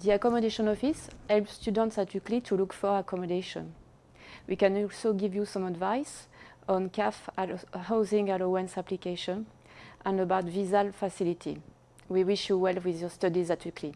The accommodation office helps students at UCLy to look for accommodation. We can also give you some advice on CAF housing allowance application and about visa facility. We wish you well with your studies at UCLy.